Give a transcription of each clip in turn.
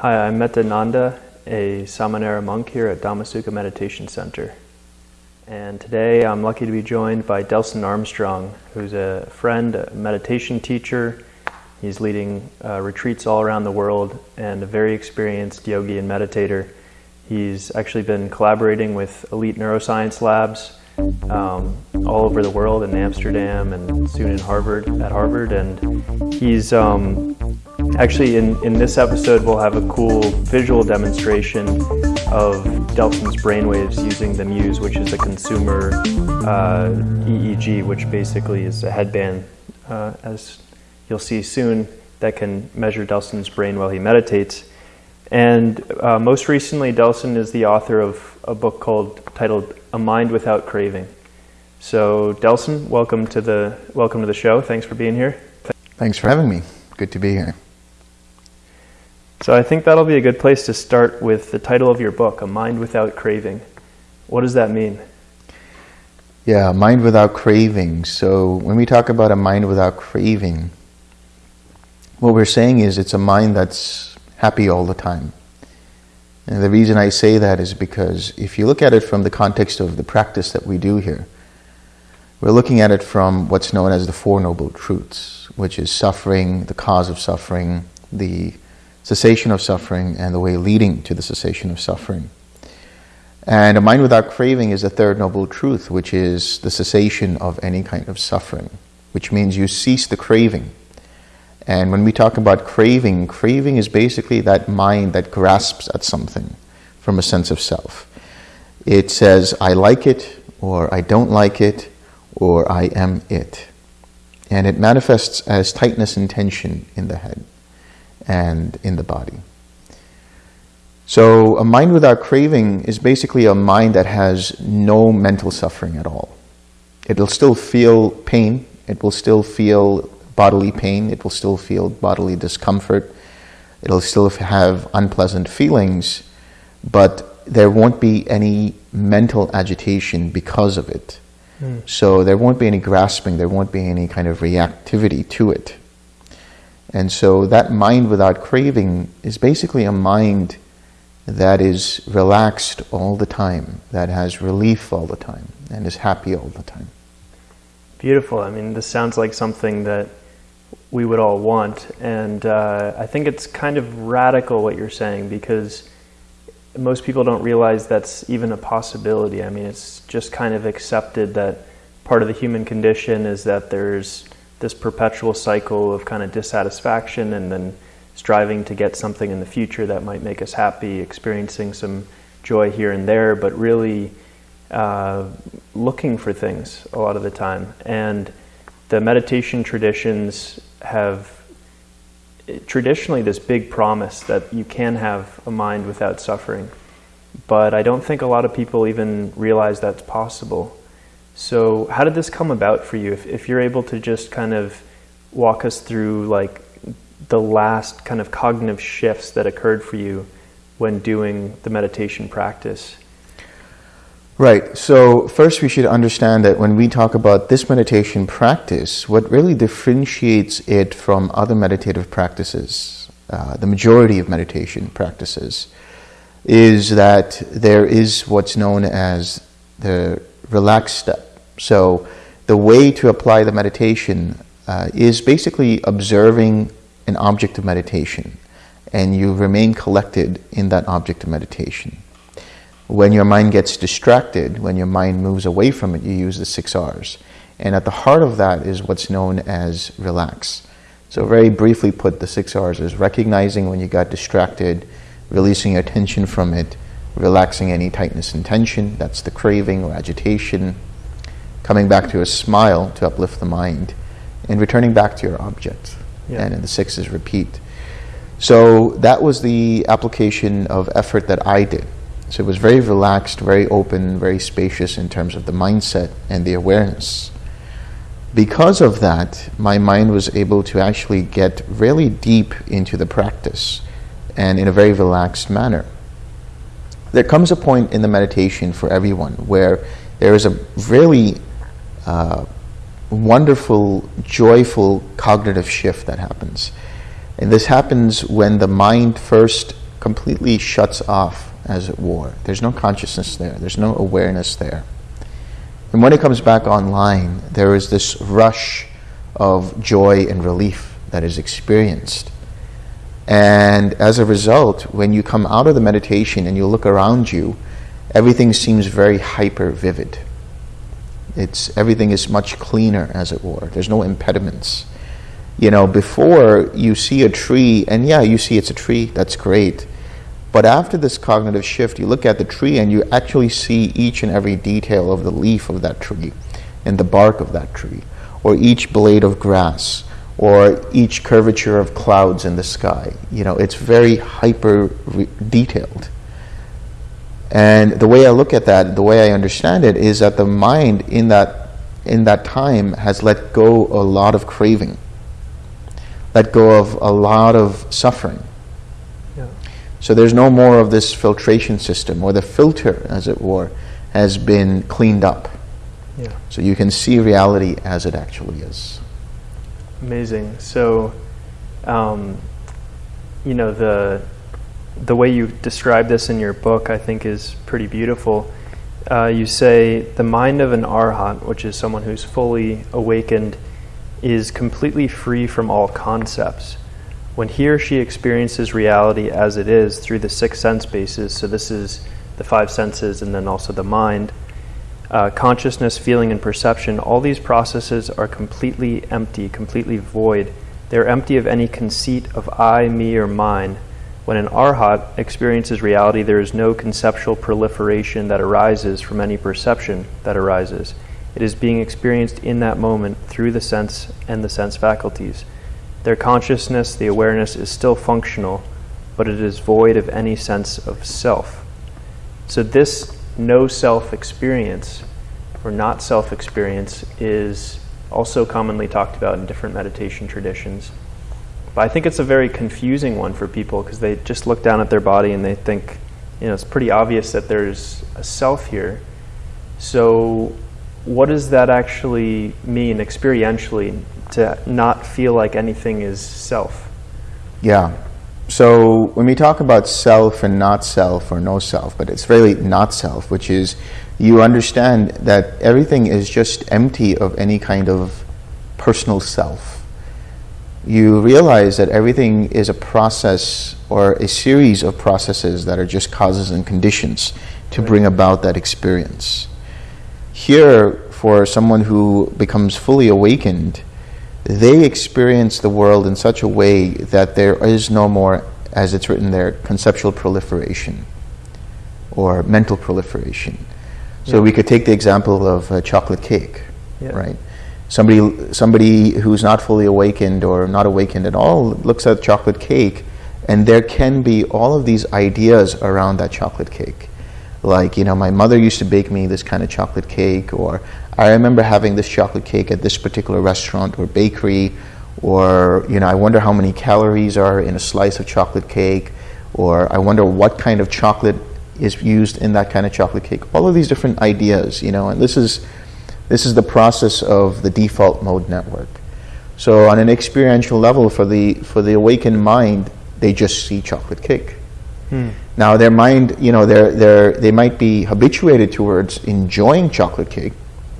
Hi, I'm Metta Nanda, a Samanera monk here at Dhammasukha Meditation Center. And today I'm lucky to be joined by Delson Armstrong, who's a friend, a meditation teacher. He's leading uh, retreats all around the world and a very experienced yogi and meditator. He's actually been collaborating with elite neuroscience labs um, all over the world in Amsterdam and soon in Harvard, at Harvard. And he's um, actually in, in this episode, we'll have a cool visual demonstration of Delson's brainwaves using the Muse, which is a consumer uh, EEG, which basically is a headband, uh, as you'll see soon, that can measure Delson's brain while he meditates. And uh, most recently, Delson is the author of a book called titled "A Mind Without Craving." So, Delson, welcome to the welcome to the show. Thanks for being here. Thanks for having me. Good to be here. So, I think that'll be a good place to start with the title of your book, "A Mind Without Craving." What does that mean? Yeah, mind without craving. So, when we talk about a mind without craving, what we're saying is it's a mind that's happy all the time. And the reason I say that is because if you look at it from the context of the practice that we do here, we're looking at it from what's known as the Four Noble Truths, which is suffering, the cause of suffering, the cessation of suffering, and the way leading to the cessation of suffering. And a mind without craving is the third noble truth, which is the cessation of any kind of suffering, which means you cease the craving. And when we talk about craving, craving is basically that mind that grasps at something from a sense of self. It says, I like it, or I don't like it, or I am it. And it manifests as tightness and tension in the head and in the body. So, a mind without craving is basically a mind that has no mental suffering at all. It'll still feel pain, it will still feel bodily pain, it will still feel bodily discomfort, it'll still have unpleasant feelings, but there won't be any mental agitation because of it. Mm. So there won't be any grasping, there won't be any kind of reactivity to it. And so that mind without craving is basically a mind that is relaxed all the time, that has relief all the time, and is happy all the time. Beautiful. I mean, this sounds like something that we would all want. And uh, I think it's kind of radical what you're saying because most people don't realize that's even a possibility. I mean, it's just kind of accepted that part of the human condition is that there's this perpetual cycle of kind of dissatisfaction and then striving to get something in the future that might make us happy, experiencing some joy here and there, but really uh, looking for things a lot of the time. And the meditation traditions have traditionally this big promise that you can have a mind without suffering. But I don't think a lot of people even realize that's possible. So, how did this come about for you? If, if you're able to just kind of walk us through, like, the last kind of cognitive shifts that occurred for you when doing the meditation practice. Right. So, first, we should understand that when we talk about this meditation practice, what really differentiates it from other meditative practices, uh, the majority of meditation practices, is that there is what's known as the relaxed step. So, the way to apply the meditation uh, is basically observing an object of meditation, and you remain collected in that object of meditation. When your mind gets distracted, when your mind moves away from it, you use the six R's. And at the heart of that is what's known as relax. So, very briefly put, the six R's is recognizing when you got distracted, releasing your attention from it, relaxing any tightness and tension, that's the craving or agitation, coming back to a smile to uplift the mind, and returning back to your object. Yeah. And in the six is repeat. So, that was the application of effort that I did. So it was very relaxed, very open, very spacious in terms of the mindset and the awareness. Because of that, my mind was able to actually get really deep into the practice and in a very relaxed manner. There comes a point in the meditation for everyone where there is a really uh, wonderful, joyful cognitive shift that happens. And this happens when the mind first completely shuts off, as it were. There's no consciousness there, there's no awareness there. And when it comes back online, there is this rush of joy and relief that is experienced. And as a result, when you come out of the meditation and you look around you, everything seems very hyper vivid. It's everything is much cleaner, as it were. There's no impediments. You know, before you see a tree, and yeah, you see it's a tree. That's great. But after this cognitive shift, you look at the tree and you actually see each and every detail of the leaf of that tree, and the bark of that tree, or each blade of grass, or each curvature of clouds in the sky. You know, it's very hyper detailed. And the way I look at that, the way I understand it, is that the mind in that in that time has let go a lot of craving, let go of a lot of suffering. Yeah. So there's no more of this filtration system, or the filter, as it were, has been cleaned up. Yeah. So you can see reality as it actually is. Amazing. So, um, you know the the way you describe this in your book, I think, is pretty beautiful. Uh, you say the mind of an arhat, which is someone who's fully awakened, is completely free from all concepts. When he or she experiences reality as it is through the six sense bases, so this is the five senses and then also the mind, uh, consciousness, feeling, and perception, all these processes are completely empty, completely void. They're empty of any conceit of I, me, or mine when an arhat experiences reality, there is no conceptual proliferation that arises from any perception that arises. It is being experienced in that moment through the sense and the sense faculties. Their consciousness, the awareness, is still functional, but it is void of any sense of self. So, this no self experience, or not self experience, is also commonly talked about in different meditation traditions. But I think it's a very confusing one for people because they just look down at their body and they think, you know, it's pretty obvious that there's a self here. So, what does that actually mean experientially to not feel like anything is self? Yeah. So, when we talk about self and not self or no self, but it's really not self, which is you understand that everything is just empty of any kind of personal self you realize that everything is a process or a series of processes that are just causes and conditions to bring about that experience. Here, for someone who becomes fully awakened, they experience the world in such a way that there is no more, as it's written there, conceptual proliferation or mental proliferation. So yeah. we could take the example of a chocolate cake, yeah. right? Somebody somebody who's not fully awakened or not awakened at all looks at chocolate cake and there can be all of these ideas around that chocolate cake. Like you know my mother used to bake me this kind of chocolate cake or i remember having this chocolate cake at this particular restaurant or bakery or you know i wonder how many calories are in a slice of chocolate cake or i wonder what kind of chocolate is used in that kind of chocolate cake. All of these different ideas you know and this is this is the process of the default mode network. So on an experiential level, for the for the awakened mind, they just see chocolate cake. Hmm. Now their mind, you know, they're, they're, they might be habituated towards enjoying chocolate cake,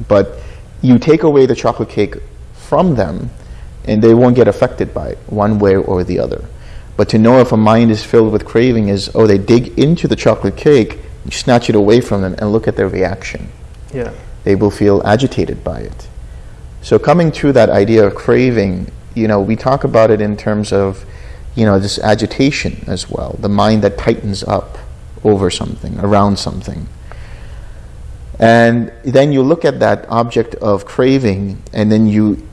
but you take away the chocolate cake from them, and they won't get affected by it one way or the other. But to know if a mind is filled with craving is, oh, they dig into the chocolate cake, you snatch it away from them, and look at their reaction. Yeah they will feel agitated by it. So coming to that idea of craving, you know, we talk about it in terms of, you know, this agitation as well, the mind that tightens up over something, around something. And then you look at that object of craving and then you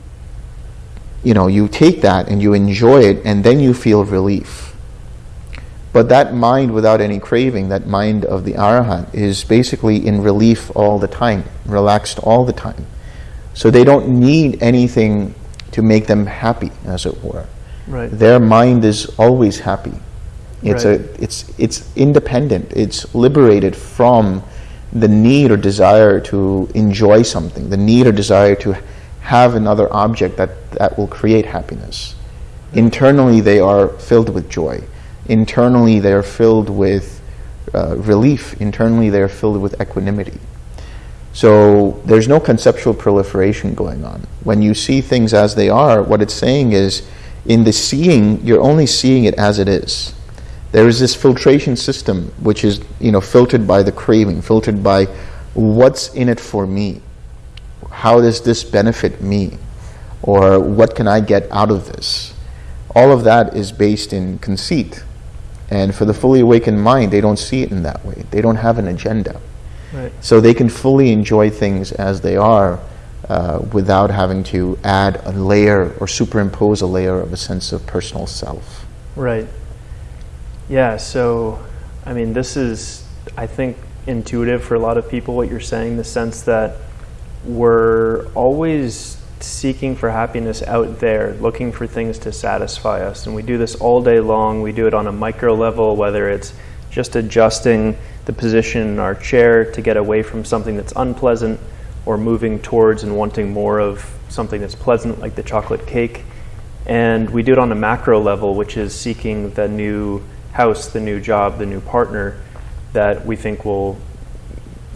you know, you take that and you enjoy it and then you feel relief. But that mind without any craving, that mind of the arahant, is basically in relief all the time, relaxed all the time. So they don't need anything to make them happy, as it were. Right. Their mind is always happy. It's right. a it's it's independent. It's liberated from the need or desire to enjoy something, the need or desire to have another object that, that will create happiness. Internally, they are filled with joy internally they're filled with uh, relief, internally they're filled with equanimity. So there's no conceptual proliferation going on. When you see things as they are, what it's saying is in the seeing, you're only seeing it as it is. There is this filtration system which is, you know, filtered by the craving, filtered by what's in it for me. How does this benefit me? Or what can I get out of this? All of that is based in conceit. And for the fully awakened mind, they don't see it in that way. They don't have an agenda. Right. So they can fully enjoy things as they are uh, without having to add a layer or superimpose a layer of a sense of personal self. Right. Yeah, so, I mean, this is, I think, intuitive for a lot of people, what you're saying, the sense that we're always seeking for happiness out there, looking for things to satisfy us. And we do this all day long. We do it on a micro level, whether it's just adjusting the position in our chair to get away from something that's unpleasant or moving towards and wanting more of something that's pleasant, like the chocolate cake. And we do it on a macro level, which is seeking the new house, the new job, the new partner that we think will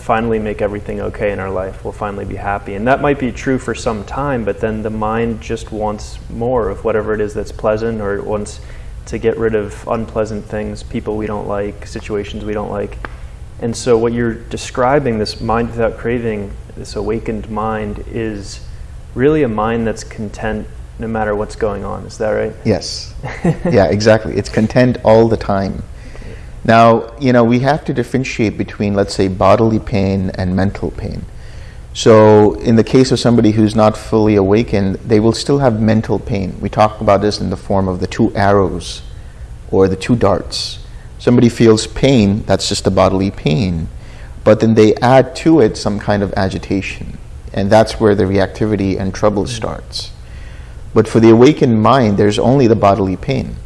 finally make everything okay in our life. We'll finally be happy. And that might be true for some time, but then the mind just wants more of whatever it is that's pleasant or it wants to get rid of unpleasant things, people we don't like, situations we don't like. And so, what you're describing, this mind without craving, this awakened mind, is really a mind that's content no matter what's going on. Is that right? Yes. yeah, exactly. It's content all the time. Now, you know, we have to differentiate between, let's say, bodily pain and mental pain. So, in the case of somebody who's not fully awakened, they will still have mental pain. We talk about this in the form of the two arrows or the two darts. Somebody feels pain, that's just a bodily pain, but then they add to it some kind of agitation, and that's where the reactivity and trouble mm. starts. But for the awakened mind, there's only the bodily pain.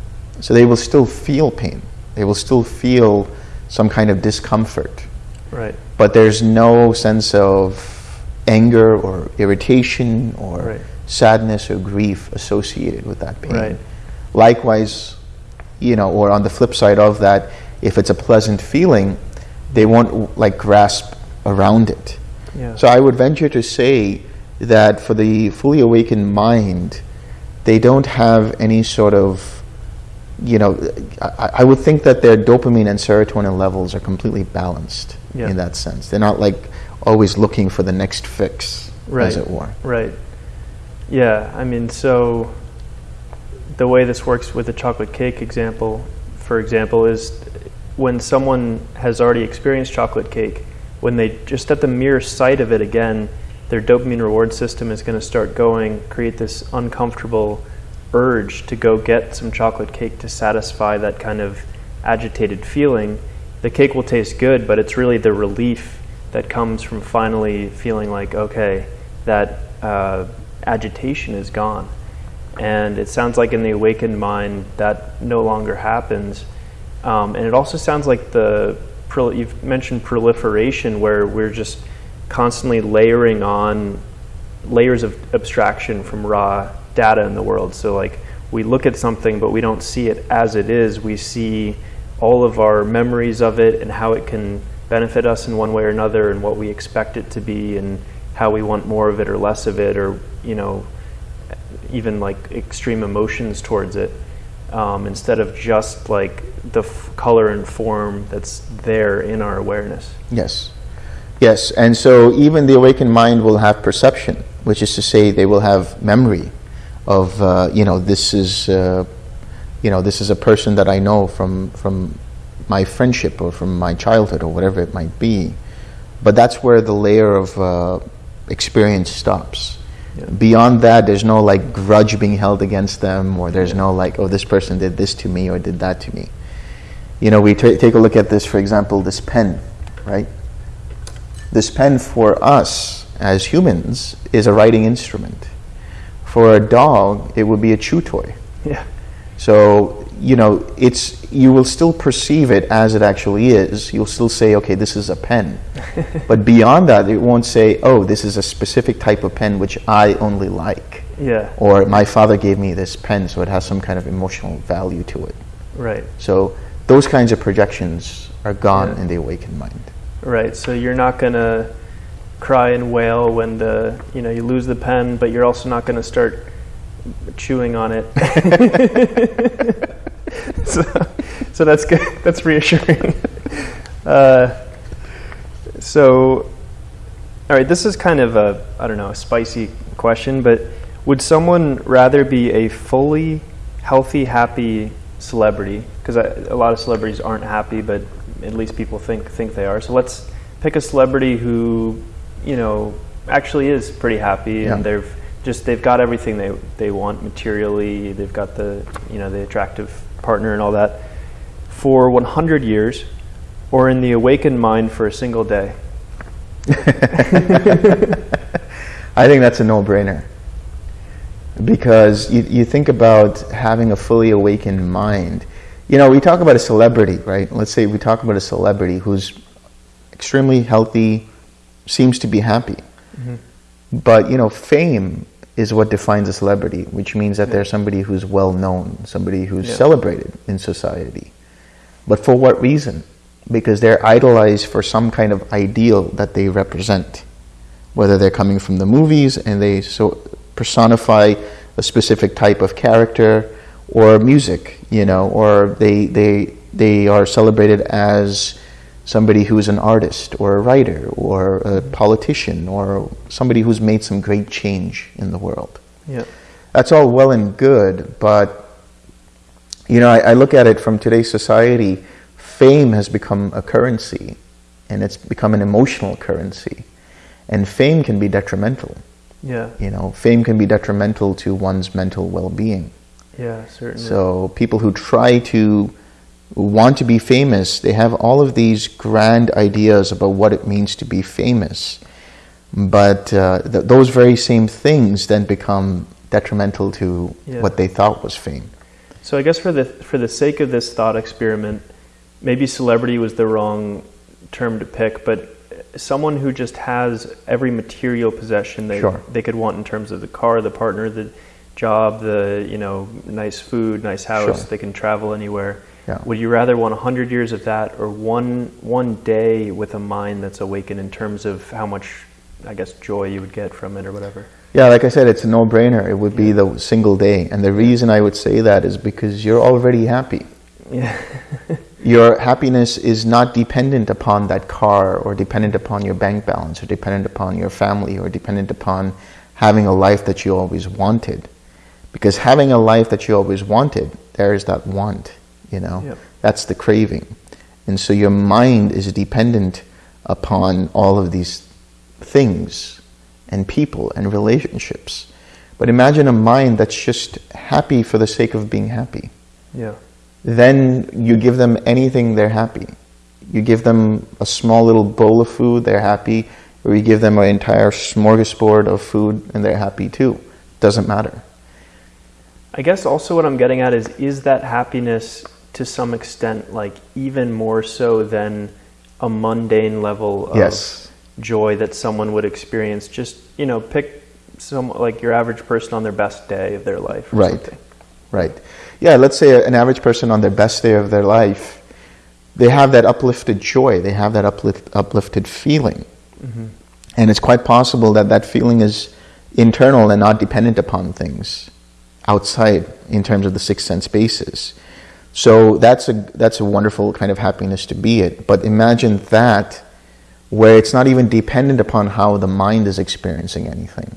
So they will still feel pain. They will still feel some kind of discomfort. Right. But there's no sense of anger or irritation or Right. sadness or grief associated with that pain. Right. Likewise, you know, or on the flip side of that, if it's a pleasant feeling, they won't like grasp around it. Yeah. So I would venture to say that for the fully awakened mind, they don't have any sort of, you know, I, I would think that their dopamine and serotonin levels are completely balanced Yeah. in that sense. They're not like always looking for the next fix, Right. as it were. Right. Yeah, I mean, so the way this works with the chocolate cake example, for example, is when someone has already experienced chocolate cake, when they just at the mere sight of it again, their dopamine reward system is going to start going, create this uncomfortable urge to go get some chocolate cake to satisfy that kind of agitated feeling. The cake will taste good, but it's really the relief that comes from finally feeling like, okay, that uh, agitation is gone. And it sounds like in the awakened mind that no longer happens. Um, and it also sounds like the you've mentioned proliferation, where we're just constantly layering on layers of abstraction from raw data in the world. So, like, we look at something, but we don't see it as it is. We see all of our memories of it and how it can benefit us in one way or another, and what we expect it to be, and how we want more of it or less of it, or, you know, even like extreme emotions towards it. Um, instead of just like the color and form that's there in our awareness. Yes. Yes, and so even the awakened mind will have perception, which is to say they will have memory of, uh, you know, this is, uh, you know, this is a person that I know from, from my friendship or from my childhood or whatever it might be. But that's where the layer of uh, experience stops. Yeah. Beyond that, there's no like grudge being held against them, or there's no like, oh, this person did this to me or did that to me. You know, we ta take a look at this, for example, this pen, right? This pen for us as humans is a writing instrument. For a dog, it would be a chew toy. Yeah. So, you know, it's you will still perceive it as it actually is. You'll still say, okay, this is a pen. but beyond that, it won't say, oh, this is a specific type of pen which I only like. Yeah. Or my father gave me this pen, so it has some kind of emotional value to it. Right. So those kinds of projections are gone Yeah. in the awakened mind. Right. So you're not gonna cry and wail when the you know you lose the pen, but you're also not gonna start chewing on it. so, so that's good. That's reassuring. Uh, so, all right. This is kind of a I don't know a spicy question, but would someone rather be a fully healthy, happy celebrity? Because a lot of celebrities aren't happy, but at least people think think they are. So let's pick a celebrity who, you know, actually is pretty happy and they've just they've got everything they they want materially. They've got the you know the attractive partner and all that for 100 years, or in the awakened mind for a single day. I think that's a no-brainer. Because you, you think about having a fully awakened mind. You know, we talk about a celebrity, right? Let's say we talk about a celebrity who's extremely healthy, seems to be happy. Mm-hmm. But, you know, fame is what defines a celebrity, which means that they're somebody who's well known, somebody who's Yeah. celebrated in society. But for what reason? Because they're idolized for some kind of ideal that they represent. Whether they're coming from the movies and they so personify a specific type of character or music, you know, or they they they are celebrated as somebody who's an artist or a writer or a politician or somebody who's made some great change in the world Yeah. that's all well and good, but you know, I, I look at it from today's society. Fame has become a currency, and it's become an emotional currency, and fame can be detrimental. Yeah. You know, fame can be detrimental to one's mental well-being. Yeah. Certainly. So people who try to want to be famous, they have all of these grand ideas about what it means to be famous, but uh, th- those very same things then become detrimental to Yeah. what they thought was fame. So I guess for the for the sake of this thought experiment, maybe celebrity was the wrong term to pick, but someone who just has every material possession they Sure. they could want in terms of the car, the partner, the job, the you know nice food, nice house, Sure. they can travel anywhere. Yeah. Would you rather want 100 years of that or one one day with a mind that's awakened in terms of how much I guess joy you would get from it or whatever? Yeah, like I said, it's a no-brainer. It would be the single day, and the reason I would say that is because you're already happy. Yeah. Your happiness is not dependent upon that car or dependent upon your bank balance or dependent upon your family or dependent upon having a life that you always wanted. Because having a life that you always wanted, there is that want, you know? Yep. That's the craving. And so your mind is dependent upon all of these things and people and relationships. But imagine a mind that's just happy for the sake of being happy yeah. then you give them anything, they're happy. You give them a small little bowl of food, they're happy, or you give them an entire smorgasbord of food and they're happy too. Doesn't matter. I guess also what I'm getting at is is that happiness to some extent like even more so than a mundane level of Yes. joy that someone would experience just you know pick some like your average person on their best day of their life or Right. something. Right. Yeah, let's say an average person on their best day of their life, they have that uplifted joy, they have that uplift, uplifted feeling. Mm-hmm. And it's quite possible that that feeling is internal and not dependent upon things outside in terms of the six sense basis. So that's a, that's a wonderful kind of happiness to be it. But imagine that where it's not even dependent upon how the mind is experiencing anything.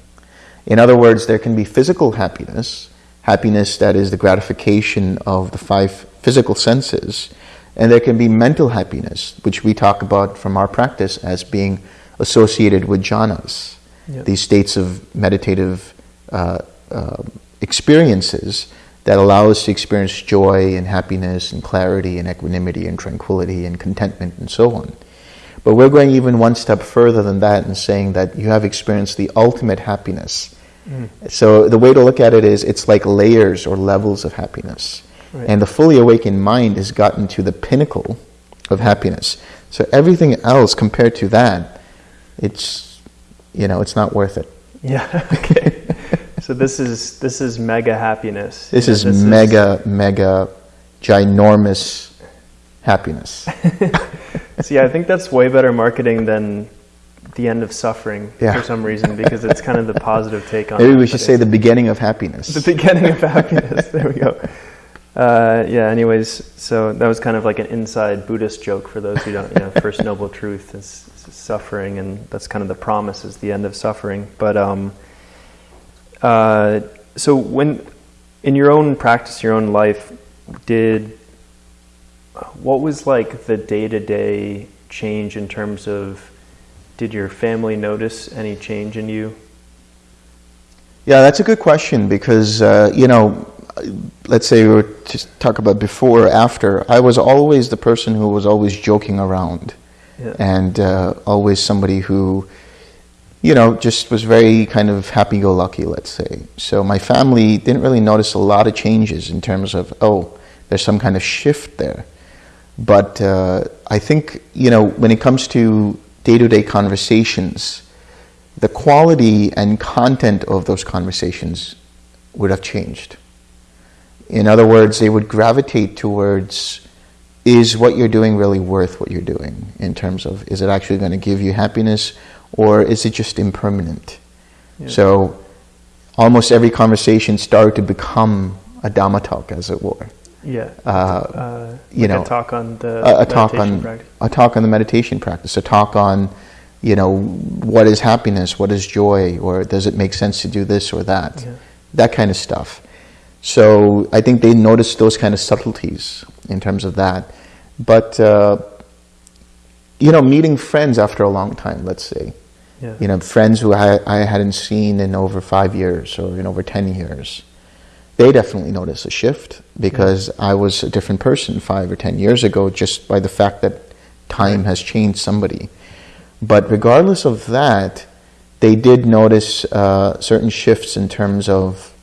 In other words, there can be physical happiness, happiness that is the gratification of the five physical senses, and there can be mental happiness, which we talk about from our practice as being associated with jhanas, Yeah. these states of meditative uh, uh, experiences that allow us to experience joy and happiness and clarity and equanimity and tranquility and contentment and so on. But we're going even one step further than that and saying that you have experienced the ultimate happiness. Mm. So the way to look at it is it's like layers or levels of happiness. Right. And the fully awakened mind has gotten to the pinnacle of happiness. So everything else compared to that, it's you know, it's not worth it. Yeah. Okay. So this is this is mega happiness. This You know, is mega, mega ginormous happiness. See, I think that's way better marketing than the end of suffering Yeah. for some reason because it's kind of the positive take on Maybe we should say the beginning of happiness. the beginning of happiness. There we go. Uh, yeah. Anyways, so that was kind of like an inside Buddhist joke for those who don't. You know, first noble truth is, is suffering, and that's kind of the promise is the end of suffering. But um, uh, so when in your own practice, your own life, did what was like the day to day change in terms of did your family notice any change in you? Yeah, that's a good question because, uh, you know, let's say we were to talk about before or after. I was always the person who was always joking around Yeah. and uh, always somebody who, you know, just was very kind of happy go lucky, let's say. So my family didn't really notice a lot of changes in terms of, oh, there's some kind of shift there. But uh, I think, you know, when it comes to day to day conversations, the quality and content of those conversations would have changed. In other words, they would gravitate towards is what you're doing really worth what you're doing in terms of is it actually going to give you happiness or is it just impermanent? Yeah. So almost every conversation started to become a Dhamma talk, as it were. Yeah. Uh, Uh, you like know, a talk on the a, a talk meditation on practice. a talk on the meditation practice, a talk on, you know, what is happiness, what is joy, or does it make sense to do this or that, Yeah. that kind of stuff. So I think they noticed those kind of subtleties in terms of that, but uh, you know, meeting friends after a long time, let's say, Yeah. you know, friends who I, I hadn't seen in over five years or in over 10 years, they definitely noticed a shift because I was a different person five or 10 years ago just by the fact that time has changed somebody. But regardless of that, they did notice uh, certain shifts in terms of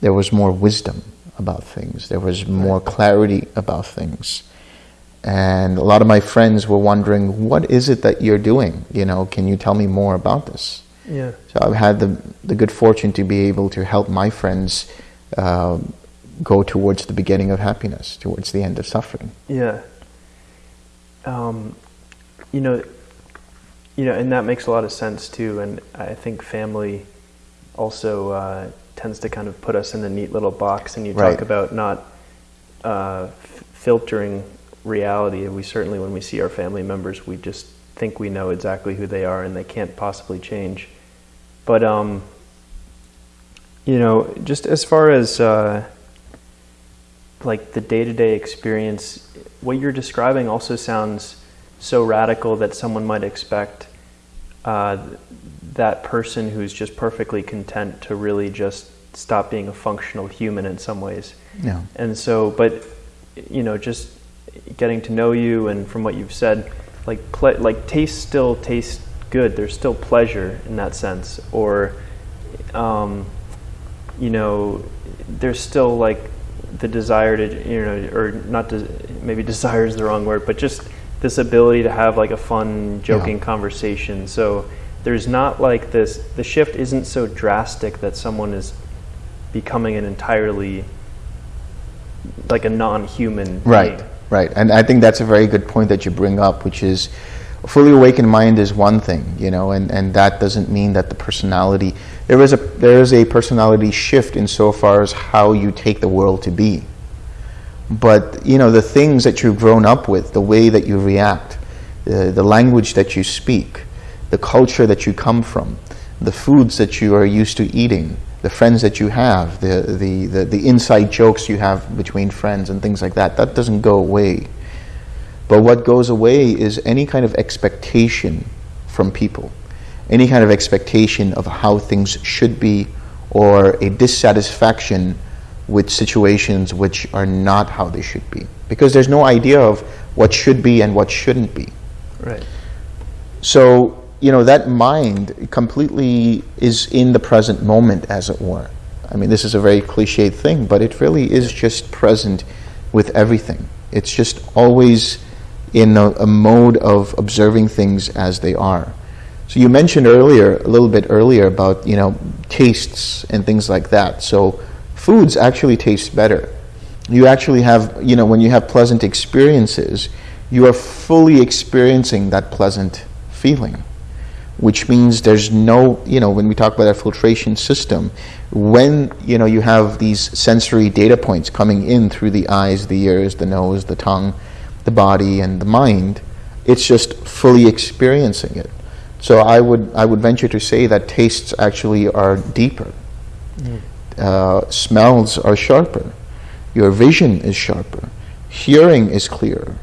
there was more wisdom about things, there was more clarity about things. And a lot of my friends were wondering, what is it that you're doing? You know, can you tell me more about this? Yeah. So I've had the, the good fortune to be able to help my friends um, go towards the beginning of happiness, towards the end of suffering. Yeah. Um, you know, you know, and that makes a lot of sense too. And I think family also uh, tends to kind of put us in a neat little box. And you Right. talk about not uh, f- filtering reality. And we certainly, when we see our family members, we just think we know exactly who they are, and they can't possibly change. But um, you know, just as far as uh, like the day-to-day experience what you're describing also sounds so radical that someone might expect uh, that person who's just perfectly content to really just stop being a functional human in some ways Yeah. and so but you know just getting to know you and from what you've said like like taste still tastes good there's still pleasure in that sense or um, you know there's still like the desire to you know or not to, maybe desire is the wrong word but just this ability to have like a fun joking Yeah. conversation so there's not like this the shift isn't so drastic that someone is becoming an entirely like a non-human Right, being. Right. And I think that's a very good point that you bring up, which is a fully awakened mind is one thing, you know, and, and that doesn't mean that the personality there is a there is a personality shift insofar as how you take the world to be. But you know, the things that you've grown up with, the way that you react, the, the language that you speak, the culture that you come from, the foods that you are used to eating, the friends that you have, the, the, the, the inside jokes you have between friends and things like that, that doesn't go away. But what goes away is any kind of expectation from people, any kind of expectation of how things should be, or a dissatisfaction with situations which are not how they should be. Because there's no idea of what should be and what shouldn't be. right So, you know, that mind completely is in the present moment, as it were. I mean, this is a very cliched thing, but it really is just present with everything. It's just always in a, a mode of observing things as they are. So you mentioned earlier, a little bit earlier, about you know tastes and things like that. So foods actually taste better You actually have, you know, when you have pleasant experiences, you are fully experiencing that pleasant feeling, which means there's no, you know, when we talk about our filtration system, when, you know, you have these sensory data points coming in through the eyes, the ears, the nose, the tongue, the body, and the mind, it's just fully experiencing it. So I would, I would venture to say that tastes actually are deeper. Mm. Uh, smells are sharper. Your vision is sharper. Hearing is clearer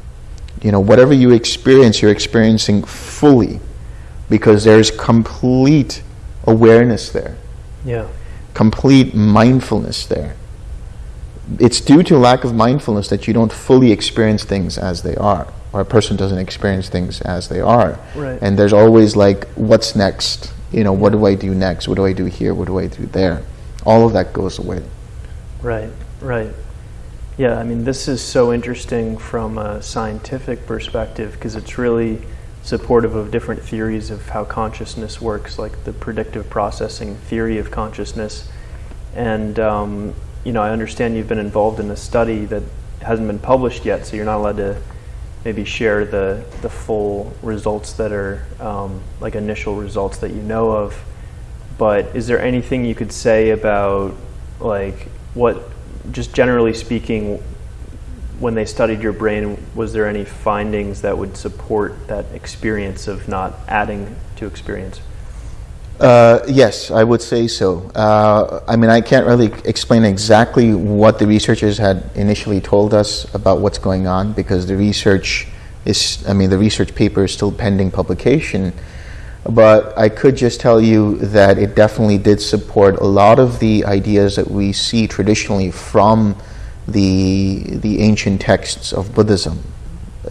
you know, whatever you experience, you're experiencing fully because there's complete awareness there. Yeah. Complete mindfulness there. It's due to lack of mindfulness that you don't fully experience things as they are, or a person doesn't experience things as they are. Right. And there's always like, what's next? You know, what do I do next? What do I do here? What do I do there? All of that goes away. Right, right. Yeah, I mean, this is so interesting from a scientific perspective because it's really supportive of different theories of how consciousness works, like the predictive processing theory of consciousness. And, um, you know, I understand you've been involved in a study that hasn't been published yet, so you're not allowed to maybe share the, the full results that are um, like initial results that you know of. But is there anything you could say about like what just generally speaking, when they studied your brain, was there any findings that would support that experience of not adding to experience? Uh, yes, I would say so. Uh, I mean, I can't really explain exactly what the researchers had initially told us about what's going on because the research is, I mean, the research paper is still pending publication. But I could just tell you that it definitely did support a lot of the ideas that we see traditionally from the, the ancient texts of Buddhism,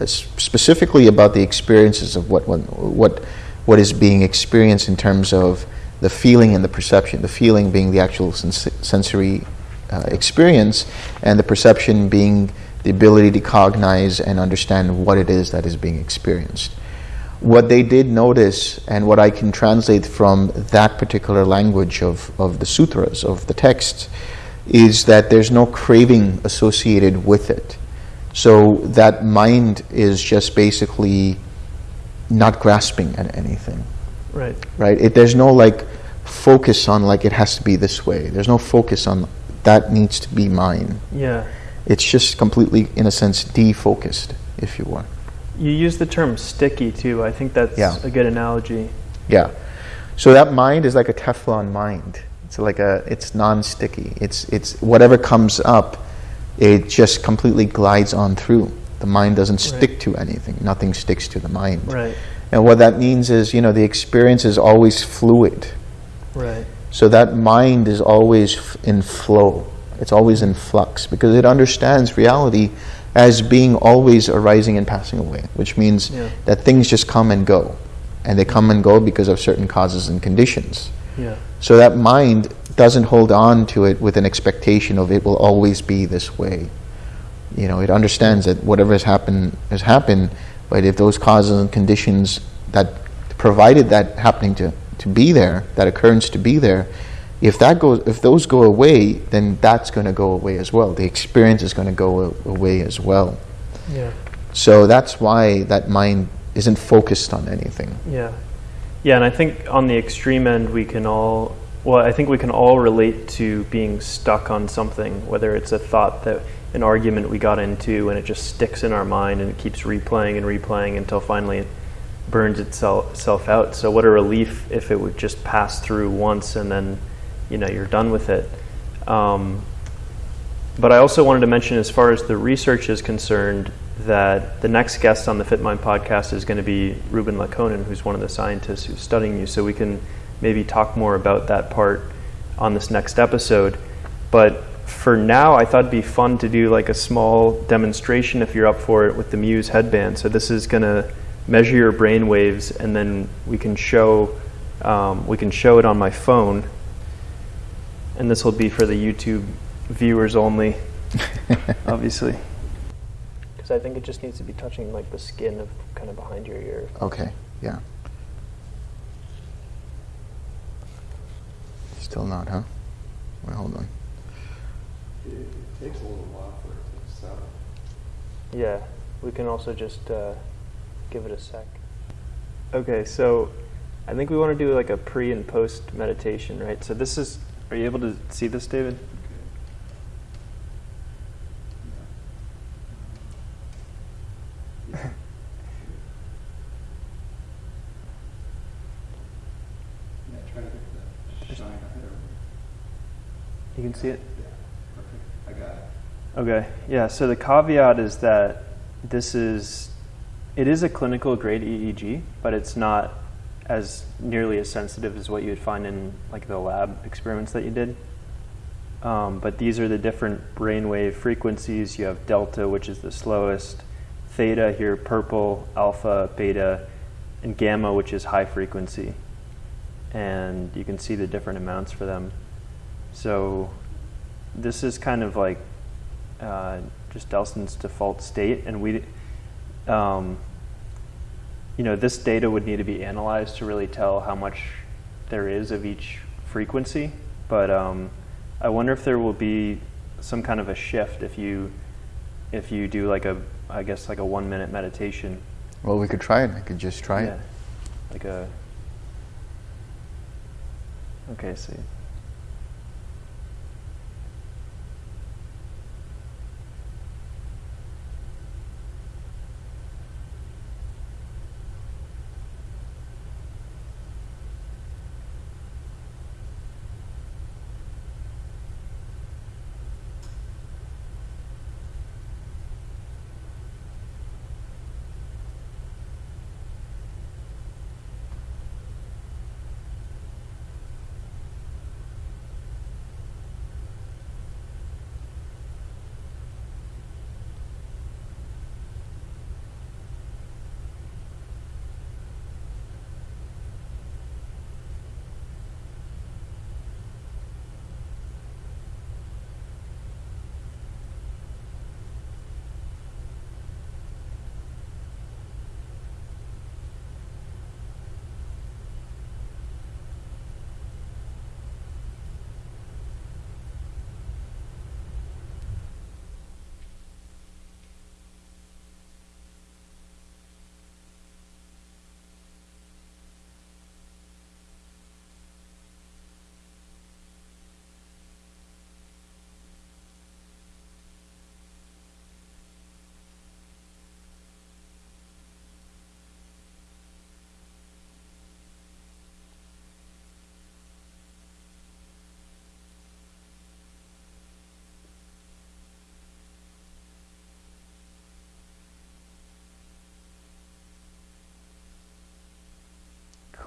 specifically about the experiences of what, what, what is being experienced in terms of the feeling and the perception, the feeling being the actual sens sensory uh, experience, and the perception being the ability to cognize and understand what it is that is being experienced. What they did notice and what I can translate from that particular language of, of the sutras, of the text, is that there's no craving associated with it. So that mind is just basically not grasping at anything. Right. Right? It, there's no like focus on like it has to be this way. There's no focus on that needs to be mine. Yeah. It's just completely, in a sense, defocused, if you want. You use the term sticky too. I think that's yeah. a good analogy. Yeah. So that mind is like a Teflon mind. It's like a it's non-sticky. It's it's whatever comes up, it just completely glides on through. The mind doesn't stick right. to anything. Nothing sticks to the mind. Right. And what that means is, you know, the experience is always fluid. Right. So that mind is always in flow. It's always in flux because it understands reality as being always arising and passing away, which means yeah. that things just come and go. And they come and go because of certain causes and conditions. Yeah. So that mind doesn't hold on to it with an expectation of it will always be this way. You know, it understands that whatever has happened has happened, but if those causes and conditions that provided that happening to, to be there, that occurrence to be there, if that goes, if those go away, then that's going to go away as well. The experience is going to go away as well. Yeah. So that's why that mind isn't focused on anything. Yeah. Yeah, and I think on the extreme end, we can all, well, I think we can all relate to being stuck on something, whether it's a thought that an argument we got into and it just sticks in our mind and it keeps replaying and replaying until finally it burns itself, out. So, what a relief if it would just pass through once and then you know you're done with it. Um, but I also wanted to mention, as far as the research is concerned, that the next guest on the FitMind podcast is going to be Ruben Laukkonen, who's one of the scientists who's studying you. So we can maybe talk more about that part on this next episode. But for now, I thought it'd be fun to do like a small demonstration if you're up for it with the Muse headband. So this is going to measure your brain waves, and then we can show um, we can show it on my phone and this will be for the YouTube viewers only, obviously. Because I think it just needs to be touching like the skin of kind of behind your ear. Okay, yeah. Still not, huh? Wait, hold on. It takes a little while for it to settle. Yeah, we can also just uh, give it a sec. Okay, so I think we want to do like a pre and post meditation, right? So this is, are you able to see this, David? Yeah. Yeah, try to get the shine ahead of You can see it? Yeah, perfect. I got it. Okay, yeah, so the caveat is that this is, it is a clinical grade EEG, but it's not as nearly as sensitive as what you would find in like the lab experiments that you did. Um, but these are the different brainwave frequencies. You have delta, which is the slowest, theta here, purple, alpha, beta, and gamma, which is high frequency. And you can see the different amounts for them. So this is kind of like uh, just Delson's default state, and we, um, you know, this data would need to be analyzed to really tell how much there is of each frequency. But um, I wonder if there will be some kind of a shift if you if you do like a I guess like a one minute meditation. Well, we could try it. I could just try yeah, it. like a. Okay, see.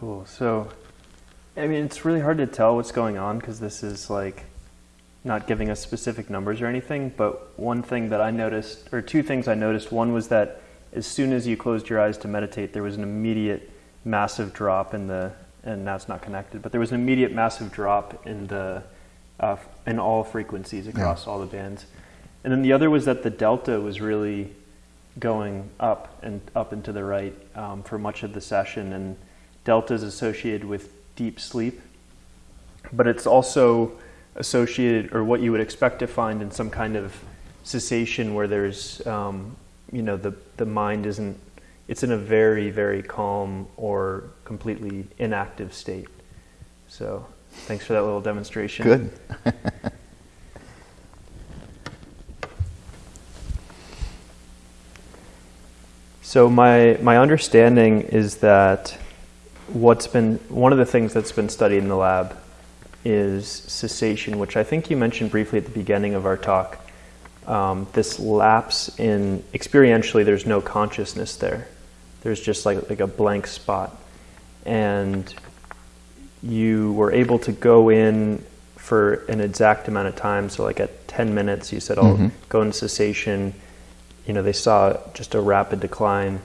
Cool. So, I mean, it's really hard to tell what's going on because this is like not giving us specific numbers or anything. But one thing that I noticed, or two things I noticed, one was that as soon as you closed your eyes to meditate, there was an immediate massive drop in the, and now it's not connected, but there was an immediate massive drop in the, uh, in all frequencies across all the bands. And then the other was that the delta was really going up and up and to the right um, for much of the session. And delta is associated with deep sleep, but it's also associated, or what you would expect to find in some kind of cessation where there's, um, you know, the, the mind isn't, it's in a very, very calm or completely inactive state. So thanks for that little demonstration. Good. So my my understanding is that what's been one of the things that's been studied in the lab is cessation, which I think you mentioned briefly at the beginning of our talk. Um, this lapse in experientially, there's no consciousness there. There's just like like a blank spot, and you were able to go in for an exact amount of time. So like at 10 minutes, you said, "I'll Mhm. go into cessation." You know, they saw just a rapid decline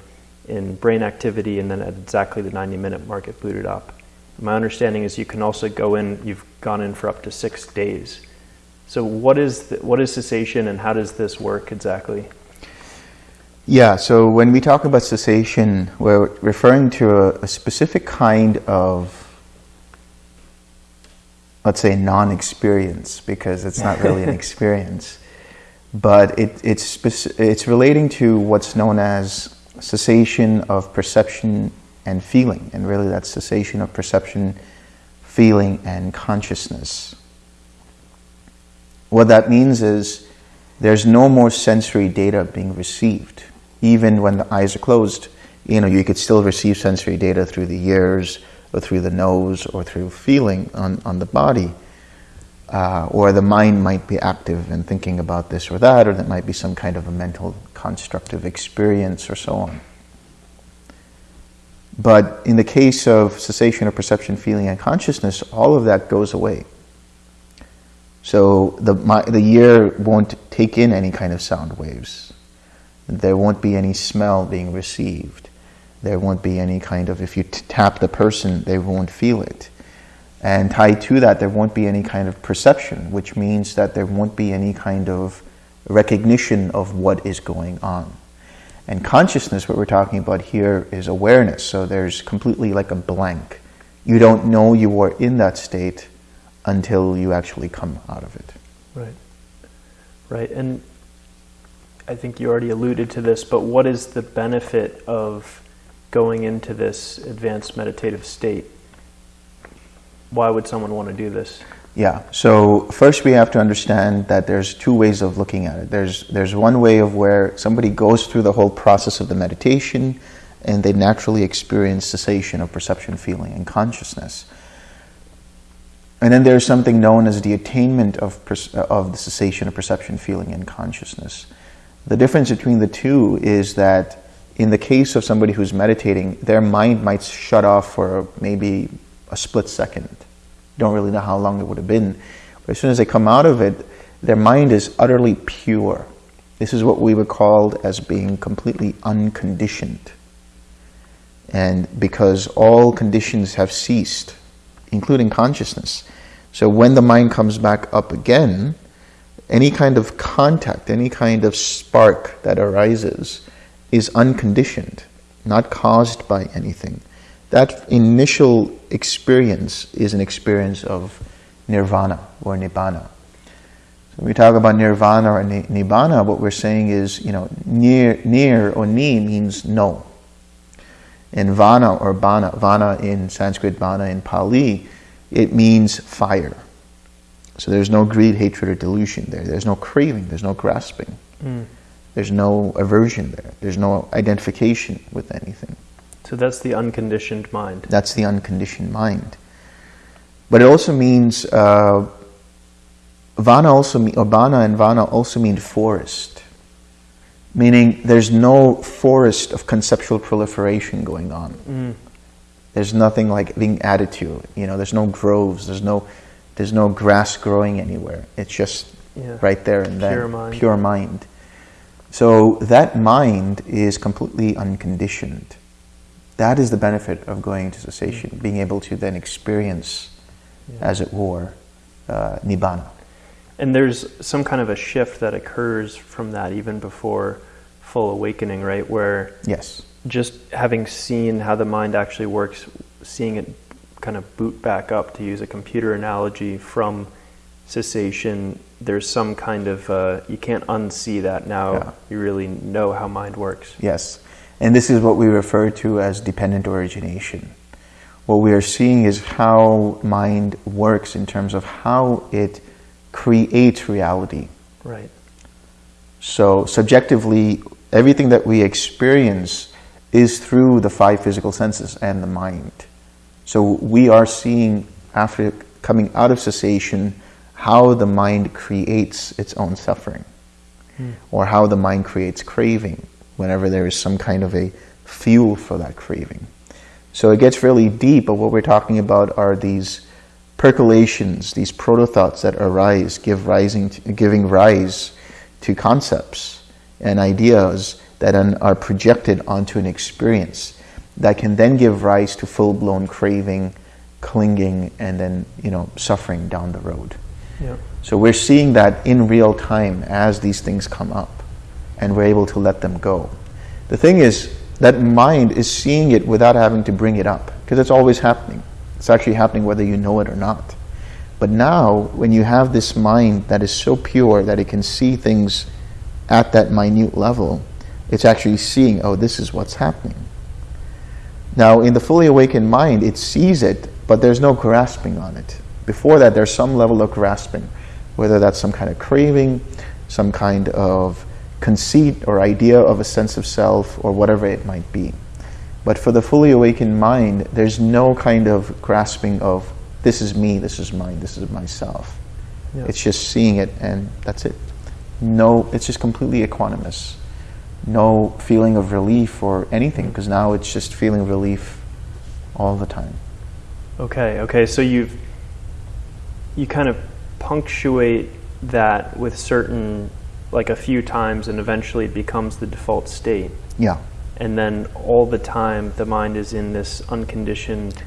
in brain activity, and then at exactly the 90 minute mark, it booted up. My understanding is you can also go in, you've gone in for up to six days. So, what is, the, what is cessation and how does this work exactly? Yeah, so when we talk about cessation, we're referring to a, a specific kind of, let's say, non experience, because it's not really an experience. but it, it's, it's relating to what's known as cessation of perception and feeling, and really that's cessation of perception, feeling, and consciousness. What that means is there's no more sensory data being received. Even when the eyes are closed, you know, you could still receive sensory data through the ears or through the nose or through feeling on, on the body. Uh, or the mind might be active and thinking about this or that, or that might be some kind of a mental constructive experience or so on. But in the case of cessation of perception, feeling, and consciousness, all of that goes away. So the, my, the ear won't take in any kind of sound waves. There won't be any smell being received. There won't be any kind of, if you tap the person, they won't feel it. And tied to that, there won't be any kind of perception, which means that there won't be any kind of recognition of what is going on. And consciousness, what we're talking about here, is awareness. So there's completely like a blank. You don't know you are in that state until you actually come out of it. Right. Right. And I think you already alluded to this, but what is the benefit of going into this advanced meditative state? Why would someone want to do this? Yeah. So first we have to understand that there's two ways of looking at it. There's there's one way of where somebody goes through the whole process of the meditation and they naturally experience cessation of perception, feeling, and consciousness. And then there's something known as the attainment of, of the cessation of perception, feeling, and consciousness. The difference between the two is that in the case of somebody who's meditating, their mind might shut off for maybe a split second. Don't really know how long it would have been. But as soon as they come out of it, their mind is utterly pure. This is what we would call as being completely unconditioned. And because all conditions have ceased, including consciousness. So when the mind comes back up again, any kind of contact, any kind of spark that arises is unconditioned, not caused by anything. That initial experience is an experience of nirvana or nibbana. So when we talk about nirvana or nibbana, what we're saying is, you know, near, near or ni means no. And vana or bana, vana in Sanskrit, bana in Pali, it means fire. So there's no greed, hatred, or delusion there. There's no craving, there's no grasping. Mm. There's no aversion there. There's no identification with anything. So that's the unconditioned mind. That's the unconditioned mind. But it also means uh, vana also or bana and vana also mean forest meaning there's no forest of conceptual proliferation going on. Mm. There's nothing like being added to. You know, there's no groves. There's no, there's no grass growing anywhere. It's just yeah. right there and then. Pure mind. Pure mind. So that mind is completely unconditioned. That is the benefit of going to cessation, mm. being able to then experience, yeah. as it were, uh, nibbana. And there's some kind of a shift that occurs from that even before full awakening, right? Where yes, just having seen how the mind actually works, seeing it kind of boot back up, to use a computer analogy, from cessation, there's some kind of uh, you can't unsee that now. Yeah. You really know how mind works. Yes, and this is what we refer to as dependent origination. What we are seeing is how mind works in terms of how it creates reality. Right. So subjectively, everything that we experience is through the five physical senses and the mind. So we are seeing after coming out of cessation how the mind creates its own suffering hmm. or how the mind creates craving whenever there is some kind of a fuel for that craving. So it gets really deep, but what we're talking about are these percolations, these proto thoughts that arise, give rising, to, giving rise to concepts and ideas that are projected onto an experience that can then give rise to full blown craving, clinging, and then you know suffering down the road. Yeah. So we're seeing that in real time as these things come up, and we're able to let them go. The thing is that mind is seeing it without having to bring it up because it's always happening. It's actually happening whether you know it or not. But now, when you have this mind that is so pure that it can see things at that minute level, it's actually seeing, oh, this is what's happening. Now, in the fully awakened mind, it sees it, but there's no grasping on it. Before that, there's some level of grasping, whether that's some kind of craving, some kind of conceit or idea of a sense of self, or whatever it might be. But for the fully awakened mind, there's no kind of grasping of this is me, this is mine, this is myself. Yeah. It's just seeing it and that's it. No, it's just completely equanimous. No feeling of relief or anything because now it's just feeling relief all the time. Okay, okay. So you've you kind of punctuate that with certain like a few times and eventually it becomes the default state. Yeah, And then all the time the mind is in this unconditioned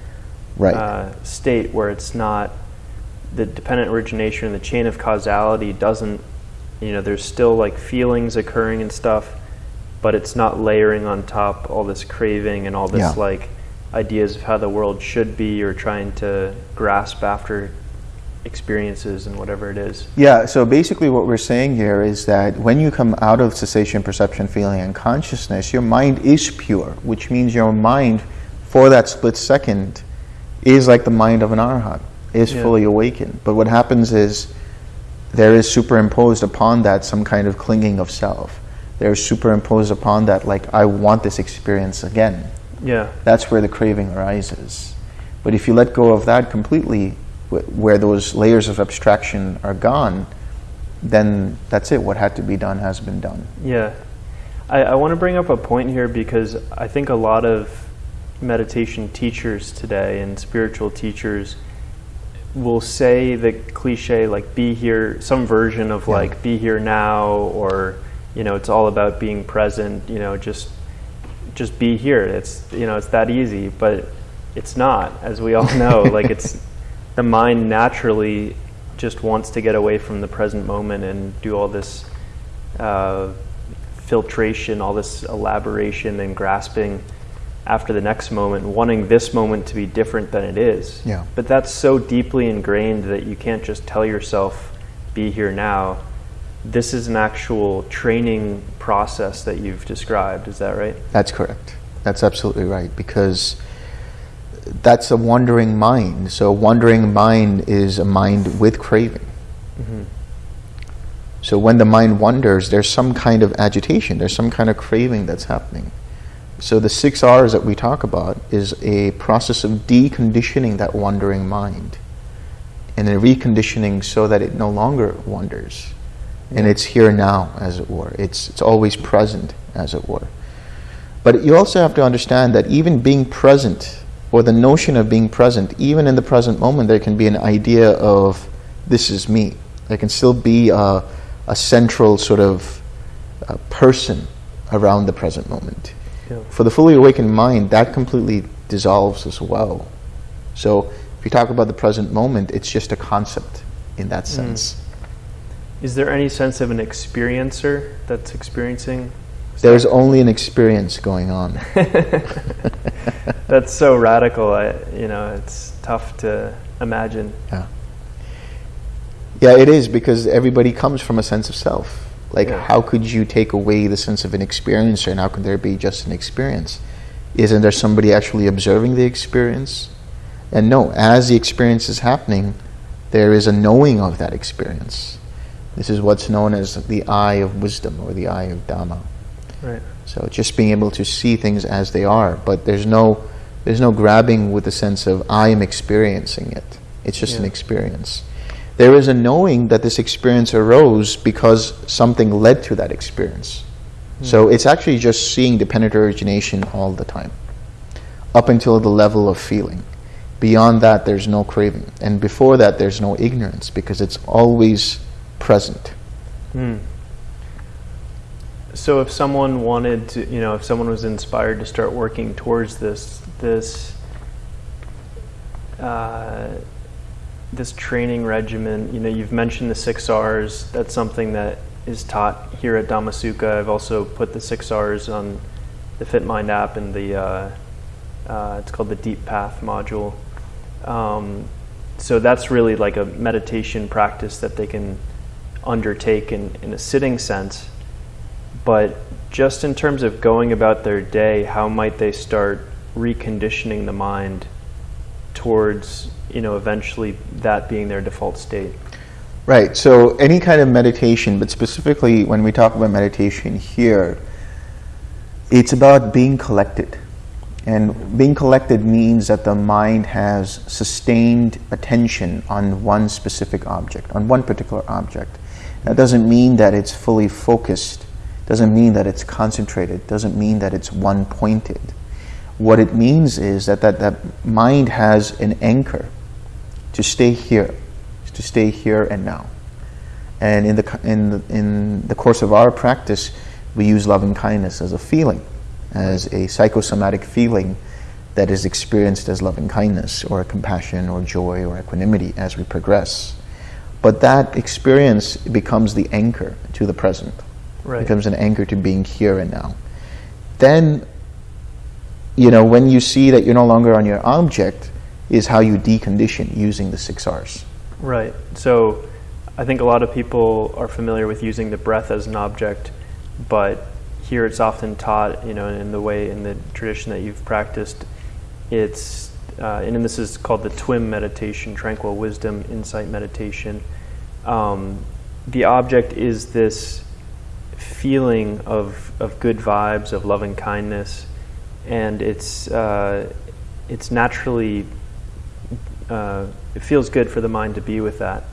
right. uh, state where it's not the dependent origination and the chain of causality doesn't you know there's still like feelings occurring and stuff but it's not layering on top all this craving and all this Yeah. like ideas of how the world should be or trying to grasp after experiences and whatever it is Yeah, so basically what we're saying here is that when you come out of cessation, perception, feeling, and consciousness, your mind is pure, which means your mind, for that split second, is like the mind of an arhat, is Yeah. fully awakened. But what happens is there is superimposed upon that some kind of clinging of self. There's superimposed upon that, like, I want this experience again. yeah That's where the craving arises. But if you let go of that completely, where those layers of abstraction are gone, then that's it. What had to be done has been done. Yeah. I, I want to bring up a point here because I think a lot of meditation teachers today and spiritual teachers will say the cliche like be here some version of Yeah. like be here now or you know it's all about being present you know just just be here it's you know it's that easy but it's not as we all know like it's the mind naturally just wants to get away from the present moment and do all this uh, filtration, all this elaboration and grasping after the next moment, wanting this moment to be different than it is. Yeah. But that's so deeply ingrained that you can't just tell yourself, be here now. This is an actual training process that you've described. Is that right? That's correct. That's absolutely right. Because that's a wandering mind. So, a wandering mind is a mind with craving. Mm-hmm. So, when the mind wanders, there's some kind of agitation, there's some kind of craving that's happening. So, the six R's that we talk about is a process of deconditioning that wandering mind and a reconditioning so that it no longer wanders. And it's here now, as it were. It's, it's always present, as it were. But you also have to understand that even being present, or the notion of being present, even in the present moment, there can be an idea of this is me. There can still be a, a central sort of uh, person around the present moment. Yeah. For the fully awakened mind, that completely dissolves as well. So if you talk about the present moment, it's just a concept in that sense. Is there any sense of an experiencer that's experiencing? There's only an experience going on. That's so radical. I, you know, it's tough to imagine. Yeah. Yeah, it is because everybody comes from a sense of self. Like, Yeah. how could you take away the sense of an experiencer and how could there be just an experience? Isn't there somebody actually observing the experience? And no, as the experience is happening, there is a knowing of that experience. This is what's known as the eye of wisdom or the eye of Dhamma. Right. So just being able to see things as they are, but there's no there's no grabbing with the sense of I am experiencing it. It's just an experience. There is a knowing that this experience arose because something led to that experience. So it's actually just seeing dependent origination all the time, up until the level of feeling. Beyond that, there's no craving, and before that, there's no ignorance because it's always present. Hmm. So if someone wanted to, you know, if someone was inspired to start working towards this, this, uh, this training regimen, you know, you've mentioned the six R's. That's something that is taught here at Dhamma Sukha. I've also put the six R's on the FitMind app and the, uh, uh, it's called the Deep Path module. Um, so that's really like a meditation practice that they can undertake in, in a sitting sense. But just in terms of going about their day, how might they start reconditioning the mind towards, you know, eventually that being their default state? Right. So any kind of meditation, but specifically when we talk about meditation here, it's about being collected. And being collected means that the mind has sustained attention on one specific object, on one particular object. That doesn't mean that it's fully focused, doesn't mean that it's concentrated, doesn't mean that it's one pointed. What it means is that, that that mind has an anchor to stay here, to stay here and now. And in the, in the, in the course of our practice, we use loving kindness as a feeling, as a psychosomatic feeling that is experienced as loving kindness or compassion or joy or equanimity as we progress. But that experience becomes the anchor to the present, Right. becomes an anchor to being here and now. Then, you know, when you see that you're no longer on your object, is how you decondition using the six R's. Right. So I think a lot of people are familiar with using the breath as an object, but here it's often taught, you know, in the way, in the tradition that you've practiced, it's, uh, and this is called the TWIM meditation, tranquil wisdom, insight meditation. Um, the object is this feeling of, of good vibes, of loving kindness, and it's, uh, it's naturally uh, it feels good for the mind to be with that.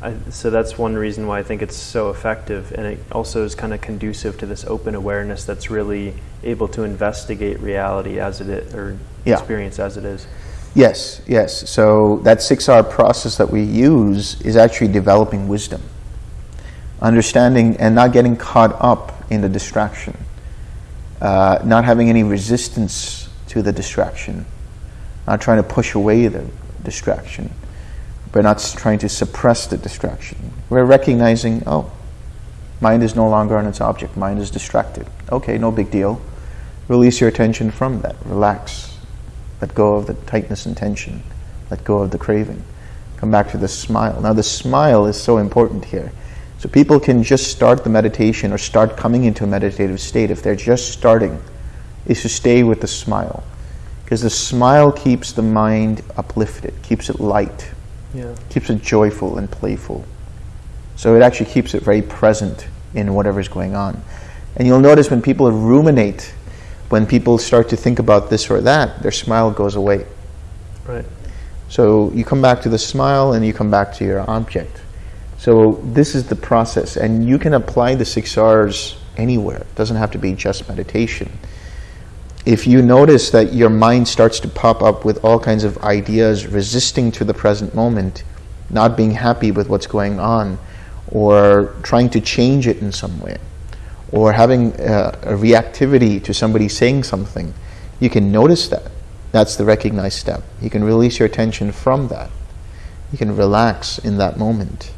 I, so that's one reason why I think it's so effective, and it also is kind of conducive to this open awareness that's really able to investigate reality as it is, or Yeah. experience as it is. Yes, yes. So that six-R process that we use is actually developing wisdom, understanding and not getting caught up in the distraction, uh, not having any resistance to the distraction, not trying to push away the distraction, but not trying to suppress the distraction. We're recognizing, oh, mind is no longer on its object, mind is distracted. Okay, no big deal. Release your attention from that, relax. Let go of the tightness and tension. Let go of the craving. Come back to the smile. Now, the smile is so important here. So, people can just start the meditation or start coming into a meditative state if they're just starting, is to stay with the smile. Because the smile keeps the mind uplifted, keeps it light, Yeah. keeps it joyful and playful. So, it actually keeps it very present in whatever's going on. And you'll notice when people ruminate, when people start to think about this or that, their smile goes away. Right. So you come back to the smile and you come back to your object. So this is the process, and you can apply the six R's anywhere. It doesn't have to be just meditation. If you notice that your mind starts to pop up with all kinds of ideas resisting to the present moment, not being happy with what's going on, or trying to change it in some way, or having uh, a reactivity to somebody saying something, you can notice that. That's the recognized step. You can release your attention from that. You can relax in that moment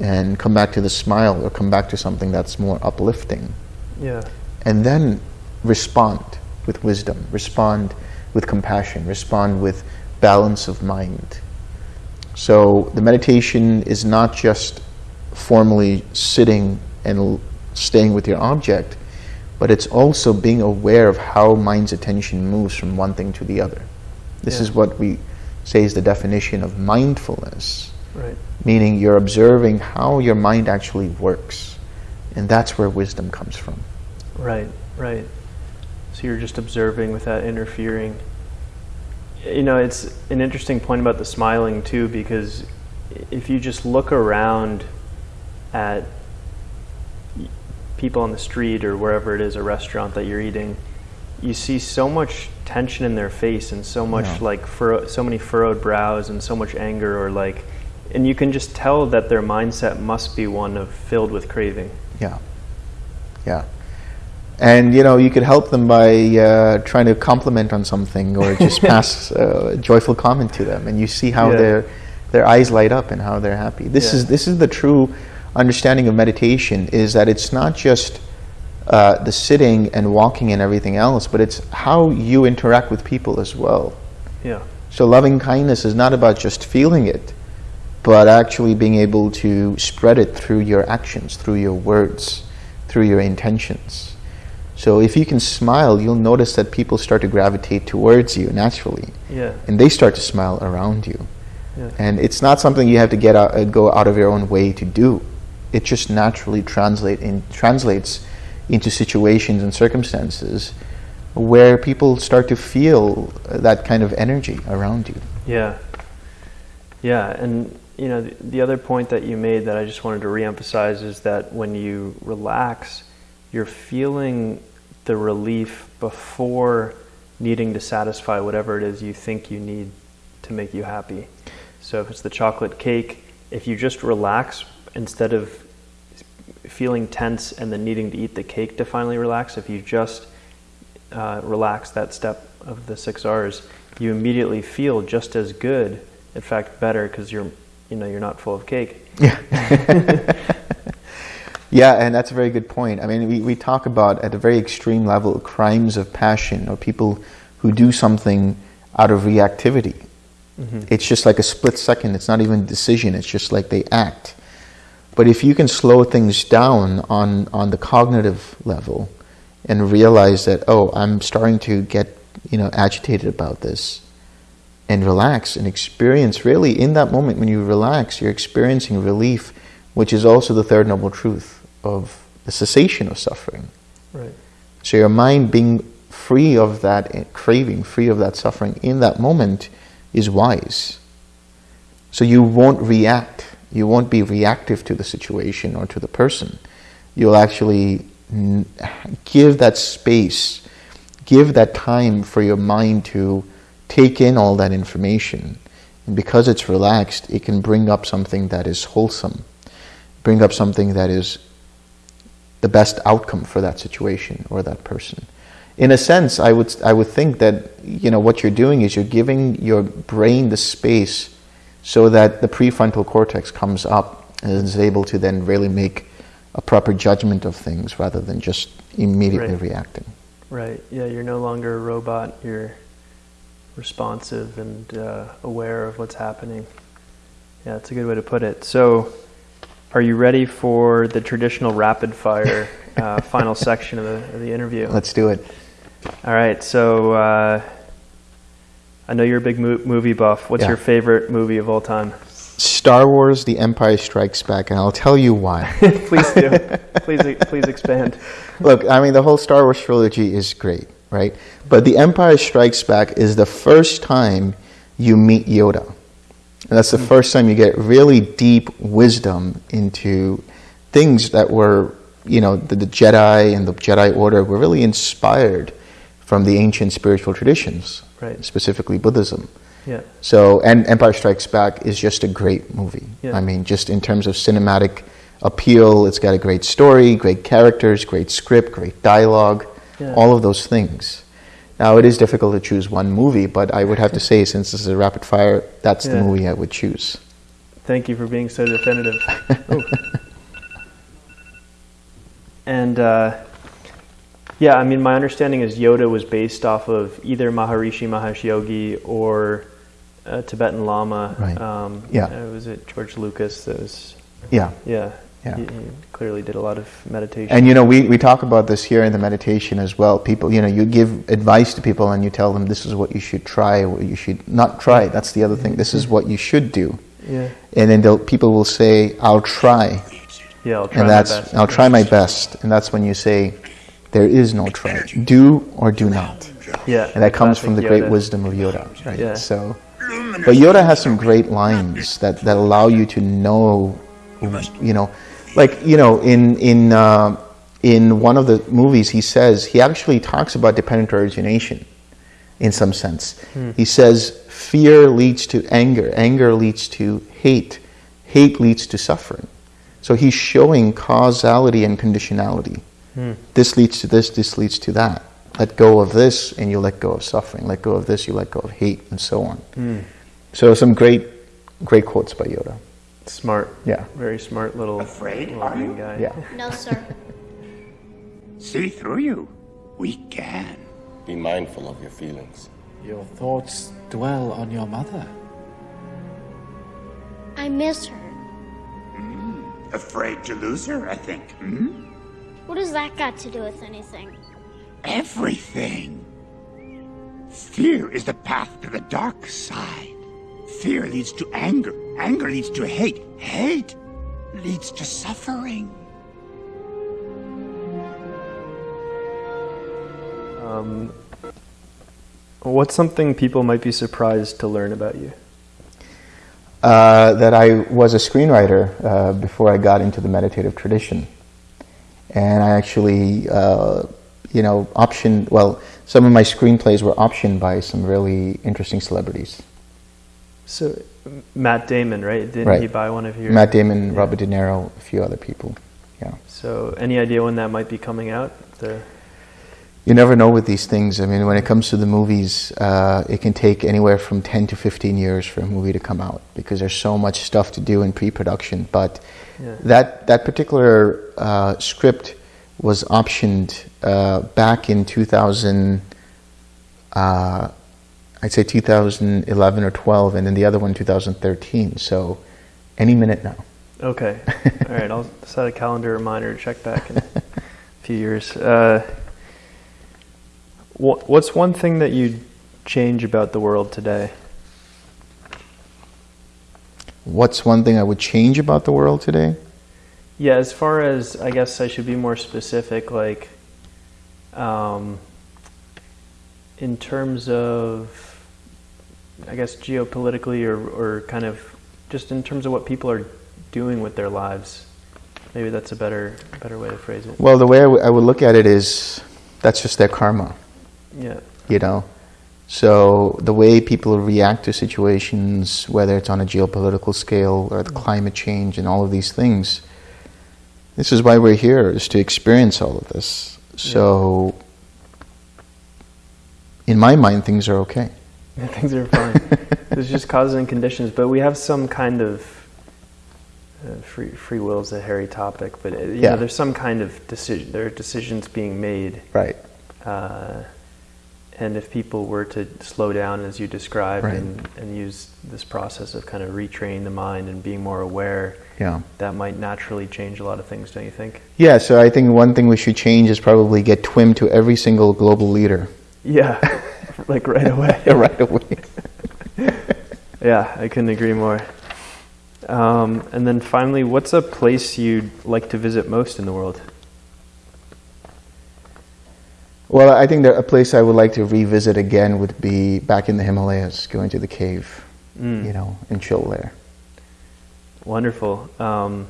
and come back to the smile or come back to something that's more uplifting. Yeah. And then respond with wisdom, respond with compassion, respond with balance of mind. So the meditation is not just formally sitting and staying with your object, but it's also being aware of how mind's attention moves from one thing to the other. This Yeah. is what we say is the definition of mindfulness, Right. meaning you're observing how your mind actually works. And that's where wisdom comes from. Right, right. So you're just observing without interfering. You know, it's an interesting point about the smiling too, because if you just look around at people on the street or wherever it is, a restaurant that you're eating, you see so much tension in their face and so much Yeah. like furrow, so many furrowed brows and so much anger or like, and you can just tell that their mindset must be one of filled with craving. Yeah. Yeah. And you know, you could help them by uh, trying to compliment on something or just pass uh, a joyful comment to them, and you see how Yeah. their their eyes light up and how they're happy. This Yeah. is this is the true understanding of meditation: is that it's not just uh, the sitting and walking and everything else, but it's how you interact with people as well. Yeah. So loving kindness is not about just feeling it, but actually being able to spread it through your actions, through your words, through your intentions. So if you can smile, you'll notice that people start to gravitate towards you naturally, Yeah. and they start to smile around you. Yeah. And it's not something you have to get out, uh, go out of your own way to do. It just naturally translate in, translates into situations and circumstances where people start to feel that kind of energy around you. Yeah. Yeah, and you know the, the other point that you made that I just wanted to reemphasize is that when you relax, you're feeling the relief before needing to satisfy whatever it is you think you need to make you happy. So if it's the chocolate cake, if you just relax instead of feeling tense and then needing to eat the cake to finally relax, if you just uh, relax that step of the six R's, you immediately feel just as good, in fact, better because you're, you know, you're not full of cake. Yeah. yeah, and that's a very good point. I mean, we, we talk about at a very extreme level crimes of passion or people who do something out of reactivity. Mm-hmm. It's just like a split second. It's not even a decision. It's just like they act. But if you can slow things down on, on the cognitive level and realize that, oh, I'm starting to get, you know, agitated about this and relax and experience really in that moment when you relax, you're experiencing relief, which is also the third noble truth of the cessation of suffering. Right. So your mind being free of that craving, free of that suffering in that moment is wise. So you won't react. You won't be reactive to the situation or to the person. You'll actually give that space, give that time for your mind to take in all that information. And because it's relaxed, it can bring up something that is wholesome, bring up something that is the best outcome for that situation or that person. In a sense, I would, I would think that you know, what you're doing is you're giving your brain the space so that the prefrontal cortex comes up and is able to then really make a proper judgment of things rather than just immediately Right. reacting. Right. Yeah, you're no longer a robot. You're responsive and uh, aware of what's happening. Yeah, that's a good way to put it. So, are you ready for the traditional rapid fire uh, final section of the, of the interview? Let's do it. All right. So, uh, I know you're a big mo- movie buff. What's Yeah. your favorite movie of all time? Star Wars The Empire Strikes Back, and I'll tell you why. please do. please, please expand. Look, I mean, the whole Star Wars trilogy is great, right? But The Empire Strikes Back is the first time you meet Yoda. And that's the hmm. first time you get really deep wisdom into things that were, you know, the, the Jedi and the Jedi Order were really inspired from the ancient spiritual traditions, Right. specifically Buddhism. Yeah. So, and Empire Strikes Back is just a great movie. Yeah. I mean, just in terms of cinematic appeal, it's got a great story, great characters, great script, great dialogue, Yeah. all of those things. Now, it is difficult to choose one movie, but I would have to say, since this is a rapid fire, that's the movie I would choose. Thank you for being so definitive. And uh, yeah, I mean, my understanding is Yoda was based off of either Maharishi Mahesh Yogi or a Tibetan Lama. Right. Um, Yeah. uh, was it George Lucas? That was Yeah. yeah. Yeah. He, he clearly did a lot of meditation. And you know, we, we talk about this here in the meditation as well. People, you know, you give advice to people and you tell them this is what you should try, what you should not try. That's the other thing. This is what you should do. yeah. And then they'll, people will say, I'll try. Yeah. I'll try and my that's best. I'll try my best, and that's when you say, "There is no try. Do or do not," Yeah. and that comes from the classic great wisdom of Yoda. Right. Yeah. So, but Yoda has some great lines that, that allow you to know, you know, like you know, in in uh, in one of the movies, he says he actually talks about dependent origination, in some sense. Hmm. He says fear leads to anger, anger leads to hate, hate leads to suffering. So he's showing causality and conditionality. Hmm. This leads to this, this leads to that. Let go of this and you let go of suffering. Let go of this, you let go of hate, and so on. Hmm. So some great, great quotes by Yoda. Smart. Yeah. Very smart little, Afraid, little are you? guy. Yeah. No, sir. See through you. We can. Be mindful of your feelings. Your thoughts dwell on your mother. I miss her. Afraid to lose her, I think. Hmm? What has that got to do with anything? Everything. Fear is the path to the dark side. Fear leads to anger. Anger leads to hate. Hate leads to suffering. Um, what's something people might be surprised to learn about you? Uh, that I was a screenwriter uh, before I got into the meditative tradition. And I actually, uh, you know, optioned, well, some of my screenplays were optioned by some really interesting celebrities. So, Matt Damon, right? Didn't Right. he buy one of your? Matt Damon, Yeah. Robert De Niro, a few other people. Yeah. So, any idea when that might be coming out? The You never know with these things. I mean, when it comes to the movies, uh, it can take anywhere from 10 to 15 years for a movie to come out because there's so much stuff to do in pre-production. But Yeah. that, that particular uh, script was optioned uh, back in 2000, uh, I'd say 2011 or 12, and then the other one 2013. So any minute now. okay, all right. I'll set a calendar reminder to check back in a few years. Uh, wha- what's one thing that you'd change about the world today? What's one thing I would change about the world today? Yeah, as far as I guess I should be more specific, like um, in terms of, I guess geopolitically or or kind of just in terms of what people are doing with their lives. Maybe that's a better better way to phrase it. Well, the way I would- I would look at it is that's just their karma. Yeah, you know so the way people react to situations whether it's on a geopolitical scale or the mm. climate change and all of these things this is why we're here is to experience all of this so in my mind things are okay things are fine. There's just causes and conditions, but we have some kind of uh, free free will is a hairy topic, but uh, you Yeah. know, there's some kind of decision. There are decisions being made. right Uh, and if people were to slow down, as you described, Right. and, and use this process of kind of retraining the mind and being more aware, yeah that might naturally change a lot of things, don't you think? yeah so i think one thing we should change is probably get twim to every single global leader Yeah, like right away. right away Yeah, I couldn't agree more. Um, and then finally, what's a place you'd like to visit most in the world? well i think that a place i would like to revisit again would be back in the himalayas going to the cave Mm. you know and chill there Wonderful. Um,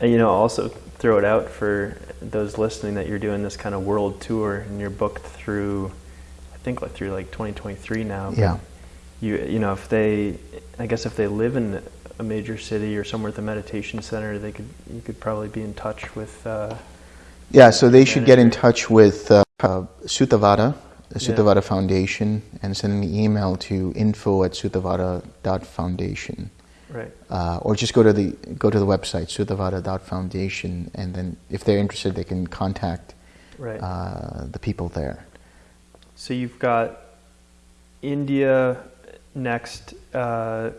and you know, also throw it out for those listening that you're doing this kind of world tour and you're booked through, think like through like 2023 now. Yeah. You you know, if they, I guess if they live in a major city or somewhere at the meditation center, they could you could probably be in touch with. Uh, Yeah, so they should get in touch with uh, uh, Suttavada, the Yeah. Suttavada Foundation, and send an email to info at suttavada.foundation. right. Uh, or just go to the go to the website suttavada.foundation, and then if they're interested, they can contact Right. uh, the people there. So you've got India next uh,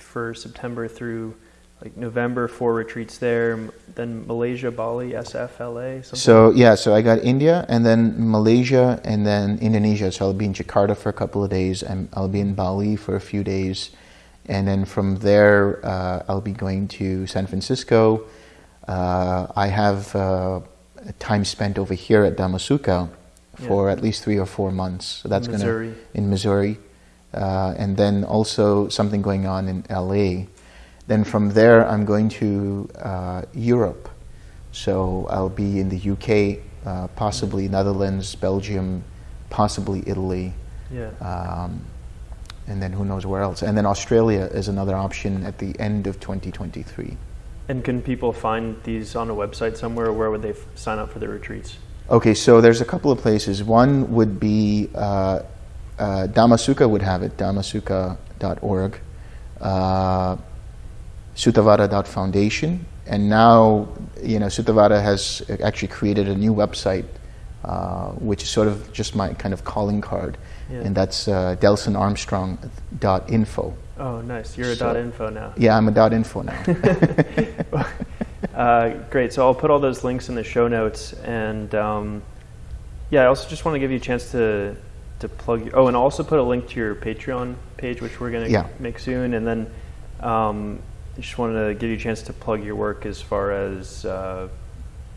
for September through like November, four retreats there. Then Malaysia, Bali, SFLA. Something So yeah, so I got India, and then Malaysia, and then Indonesia. So I'll be in Jakarta for a couple of days, and I'll be in Bali for a few days, and then from there uh, I'll be going to San Francisco. Uh, I have uh, time spent over here at Dhamma Sukha for at least three or four months. So that's going Missouri. to in Missouri, uh, and then also something going on in LA. Then from there, I'm going to uh, Europe. So I'll be in the UK, uh, possibly Netherlands, Belgium, possibly Italy, Yeah. um, and then who knows where else. And then Australia is another option at the end of 2023. And can people find these on a website somewhere? Or where would they f- sign up for the retreats? Okay, so there's a couple of places. One would be uh, uh, Dhamma Sukha would have it, dhammasukha.org, uh, suttavada.foundation, and now you know Suttavada has actually created a new website, uh, which is sort of just my kind of calling card, Yeah. and that's uh, delsonarmstrong.info. Oh, nice. You're a So- dot info now. Yeah, I'm a dot .info now. uh, great. So I'll put all those links in the show notes, and um, yeah, I also just want to give you a chance to to plug. Your, oh, and I'll also put a link to your Patreon page, which we're going to Yeah. make soon, and then um, I just wanted to give you a chance to plug your work as far as uh,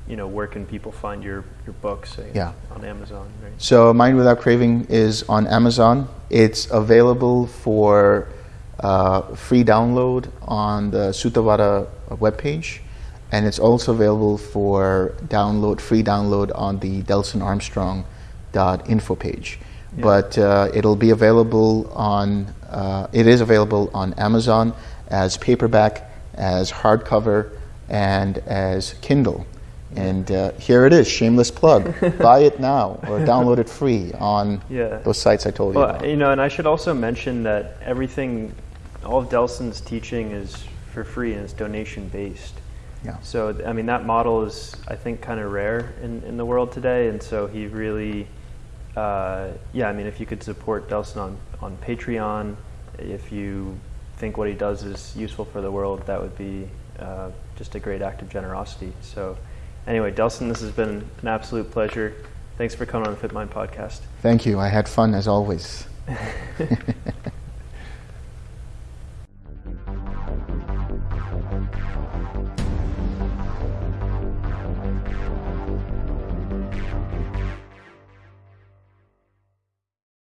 you know, where can people find your your books? say, Yeah. on Amazon, right? So, Mind Without Craving is on Amazon. It's available for uh, free download on the Suttavada webpage, and it's also available for download, free download on the DelsonArmstrong.info page. Yeah. But uh, it'll be available on, uh, it is available on Amazon as paperback, as hardcover, and as Kindle. And uh, here it is, shameless plug. Buy it now or download it free on Yeah. those sites I told you about. you know, and I should also mention that everything, all of Delson's teaching is for free and it's donation based. Yeah. So, I mean, that model is, I think, kind of rare in, in the world today. And so he really, uh, yeah, I mean, if you could support Delson on, on Patreon, if you think what he does is useful for the world, that would be uh, just a great act of generosity. So, anyway, Delson, this has been an absolute pleasure. Thanks for coming on the Fit Mind podcast. Thank you. I had fun as always.